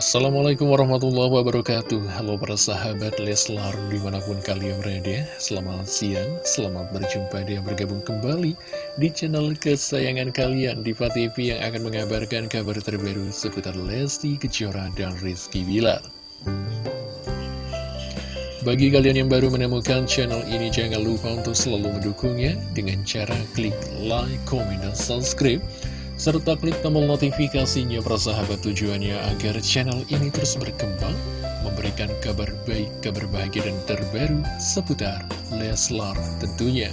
Assalamualaikum warahmatullahi wabarakatuh. Halo para sahabat Leslar di mana pun kalian berada Selamat siang, selamat berjumpa dan bergabung kembali Di channel kesayangan kalian Diva TV yang akan mengabarkan kabar terbaru Seputar Lesti Kejora dan Rizky Bilar. Bagi kalian yang baru menemukan channel ini Jangan lupa untuk selalu mendukungnya Dengan cara klik like, comment, dan subscribe serta klik tombol notifikasinya persahabat tujuannya agar channel ini terus berkembang, memberikan kabar baik, kabar bahagia dan terbaru seputar Leslar tentunya.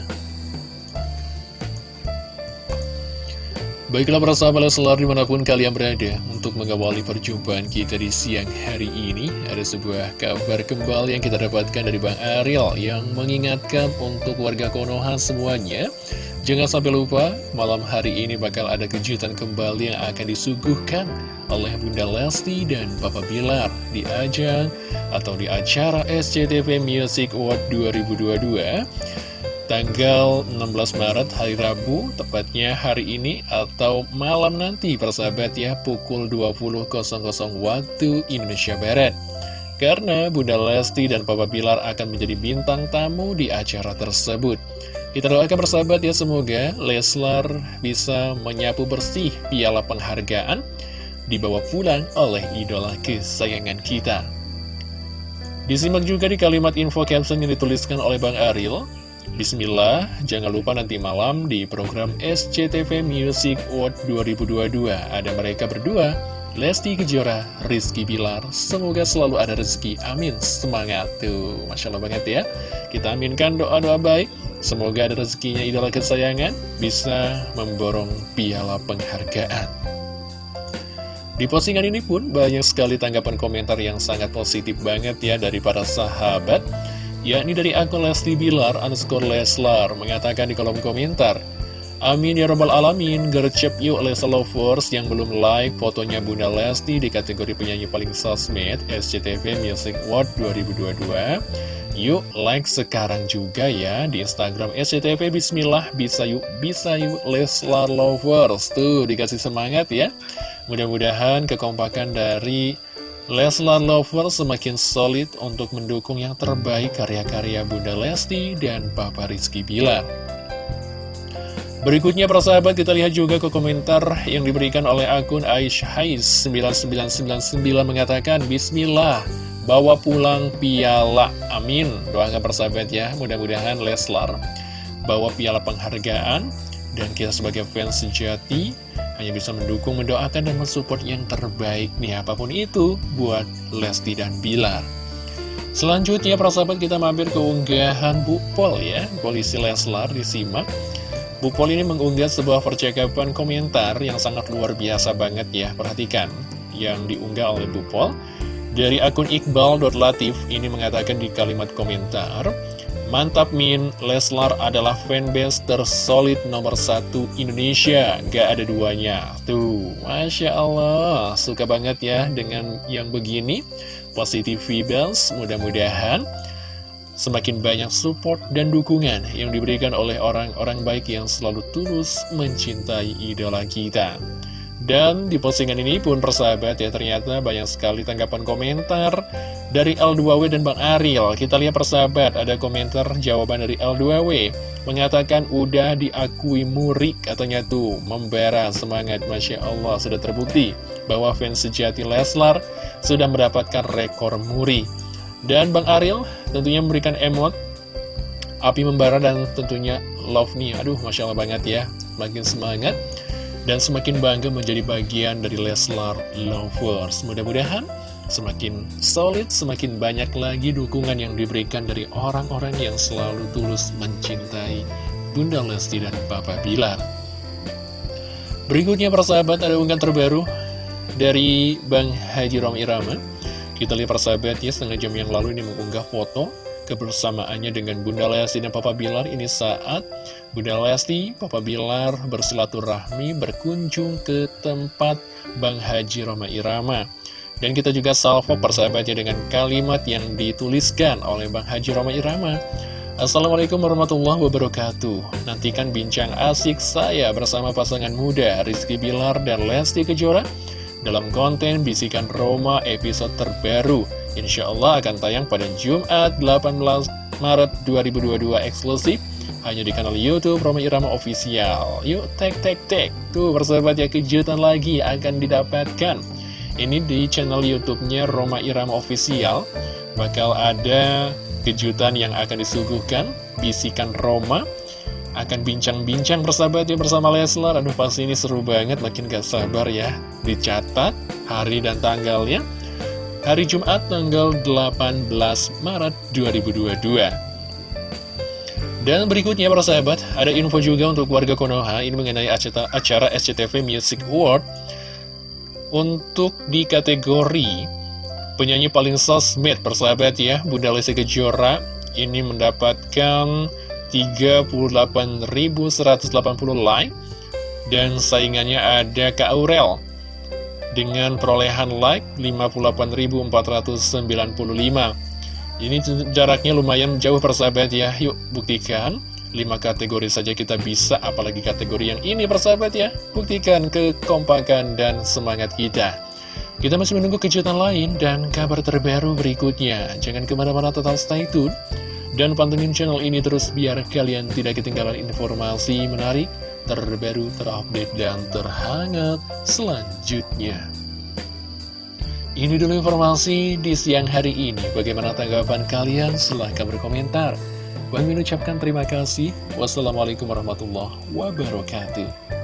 Baiklah para sahabat Leslar di mana pun kalian berada Untuk mengawali perjumpaan kita di siang hari ini Ada sebuah kabar kembali yang kita dapatkan dari Bang Ariel Yang mengingatkan untuk warga Konoha semuanya Jangan sampai lupa, malam hari ini bakal ada kejutan kembali yang akan disuguhkan oleh Bunda Lesti dan Papa Bilar di ajang atau di acara SCTV Music Award 2022 tanggal 16 Maret hari Rabu, tepatnya hari ini atau malam nanti persahabat ya pukul 20.00 waktu Indonesia Barat. Karena Bunda Lesti dan Papa Bilar akan menjadi bintang tamu di acara tersebut. Kita doakan persahabat ya semoga Leslar bisa menyapu bersih piala penghargaan dibawa pulang oleh idola kesayangan kita. Disimak juga di kalimat info caption yang dituliskan oleh Bang Ariel. Bismillah, jangan lupa nanti malam di program SCTV Music Award 2022 ada mereka berdua Lesti Kejora, Rizky Bilar, semoga selalu ada rezeki, amin, semangat tuh, Masya Allah banget ya, kita aminkan doa-doa baik, semoga ada rezekinya idola kesayangan, bisa memborong piala penghargaan. Di postingan ini pun banyak sekali tanggapan komentar yang sangat positif banget ya dari para sahabat, yakni dari akun Lesti Bilar underscore Leslar mengatakan di kolom komentar, Amin ya robbal alamin, gercep yuk Lesa Lovers yang belum like fotonya Bunda Lesti di kategori penyanyi paling sosmed SCTV Music Award 2022. Yuk like sekarang juga ya di Instagram SCTV Bismillah bisa yuk bisa yuk Leslar Lovers tuh dikasih semangat ya. Mudah-mudahan kekompakan dari Leslar Lovers semakin solid untuk mendukung yang terbaik karya-karya Bunda Lesti dan Papa Rizky Bilar. Berikutnya persahabat kita lihat juga ke komentar yang diberikan oleh akun Aisyhais 9999 mengatakan Bismillah bawa pulang piala. Amin. Doakan persahabat ya. Mudah-mudahan Leslar bawa piala penghargaan dan kita sebagai fans sejati hanya bisa mendukung, mendoakan, dan mensupport yang terbaik nih. Apa pun itu buat Lesti dan Bilar. Selanjutnya persahabat kita mampir ke unggahan Bu Pol ya. Polisi Leslar disimak Bu Pol ini mengunggah sebuah percakapan komentar yang sangat luar biasa banget ya. Perhatikan, yang diunggah oleh Bu Pol. Dari akun Iqbal.latif ini mengatakan di kalimat komentar, Mantap Min, Leslar adalah fanbase tersolid nomor satu Indonesia, gak ada duanya. Tuh, Masya Allah, suka banget ya dengan yang begini. Positive vibes, mudah-mudahan Semakin banyak support dan dukungan yang diberikan oleh orang-orang baik yang selalu tulus mencintai idola kita. Dan di postingan ini pun persahabat ya ternyata banyak sekali tanggapan komentar dari L2W dan Bang Ariel. Kita lihat persahabat ada komentar jawaban dari L2W mengatakan udah diakui muri katanya tuh membara semangat Masya Allah sudah terbukti bahwa fans sejati Leslar sudah mendapatkan rekor muri. Dan Bang Ariel tentunya memberikan emot api membara dan tentunya love nih. Aduh, Masya Allah banget ya. Makin semangat dan semakin bangga menjadi bagian dari Leslar Lovers. Mudah-mudahan semakin solid, semakin banyak lagi dukungan yang diberikan dari orang-orang yang selalu tulus mencintai Bunda Lesti dan Papa Bilar. Berikutnya persahabat ada unggahan terbaru dari Bang Haji Rom Irama kita lihat persahabat ya, setengah jam yang lalu ini mengunggah foto kebersamaannya dengan Bunda Lesti dan Papa Bilar ini saat Bunda Lesti, Papa Bilar bersilaturahmi berkunjung ke tempat Bang Haji Roma Irama. Dan kita juga salvo persahabatnya dengan kalimat yang dituliskan oleh Bang Haji Roma Irama. Assalamualaikum warahmatullahi wabarakatuh Nantikan bincang asik saya bersama pasangan muda Rizky Bilar dan Lesti Kejora dalam konten Bisikan Roma episode terbaru. Insya Allah akan tayang pada Jumat 18 Maret 2022 eksklusif hanya di kanal Youtube Roma Irama Official. Yuk, tek tek tek. Tuh, persahabat ya, kejutan lagi akan didapatkan. Ini di channel Youtubenya Roma Irama Official. Bakal ada kejutan yang akan disuguhkan, bisikan Roma. Akan bincang-bincang persahabat ya bersama Leslar. Aduh, pasti ini seru banget, makin gak sabar ya. Dicatat hari dan tanggalnya. Hari Jumat tanggal 18 Maret 2022. Dan berikutnya para sahabat, ada info juga untuk warga Konoha ini mengenai acara SCTV Music Award untuk di kategori penyanyi paling sosmed persahabat ya, Bunda Lesti Kejora ini mendapatkan 38.180 like dan saingannya ada Kak Aurel. Dengan perolehan like 58.495 ini jaraknya lumayan jauh persahabat ya. Yuk buktikan 5 kategori saja kita bisa Apalagi kategori yang ini persahabat ya. Buktikan kekompakan dan semangat kita. Kita masih menunggu kejutan lain Dan kabar terbaru berikutnya. Jangan ke mana-mana total stay tune Dan pantengin channel ini terus Biar kalian tidak ketinggalan informasi menarik Terbaru, terupdate, dan terhangat Selanjutnya ini dulu informasi di siang hari ini. Bagaimana tanggapan kalian? Silahkan berkomentar. Bang ucapkan terima kasih. Wassalamualaikum warahmatullahi wabarakatuh.